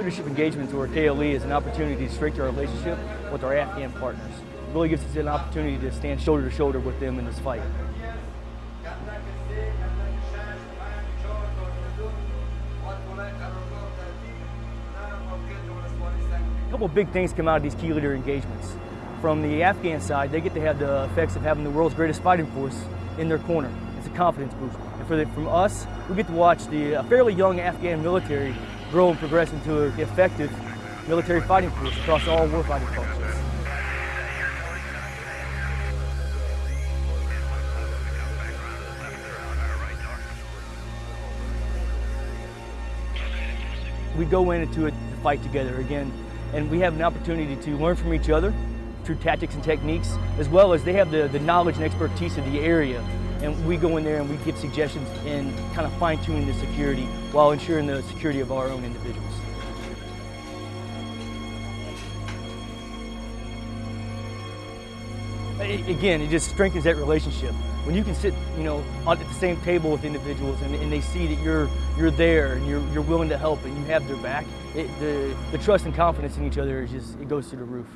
Leadership Engagements, or KLE, is an opportunity to strengthen our relationship with our Afghan partners. It really gives us an opportunity to stand shoulder to shoulder with them in this fight. A couple big things come out of these key leader engagements. From the Afghan side, they get to have the effects of having the world's greatest fighting force in their corner. It's a confidence boost. And for the, from us, we get to watch the fairly young Afghan military grow and progress into an effective military fighting force across all warfighting functions. We go into it to fight together again, and we have an opportunity to learn from each other through tactics and techniques, as well as they have the, the knowledge and expertise of the area. And we go in there and we give suggestions and kind of fine tuning the security while ensuring the security of our own individuals. Again, it just strengthens that relationship. When you can sit, you know, at the same table with individuals and, and they see that you're you're there and you're you're willing to help and you have their back, it, the the trust and confidence in each other is just it goes through the roof.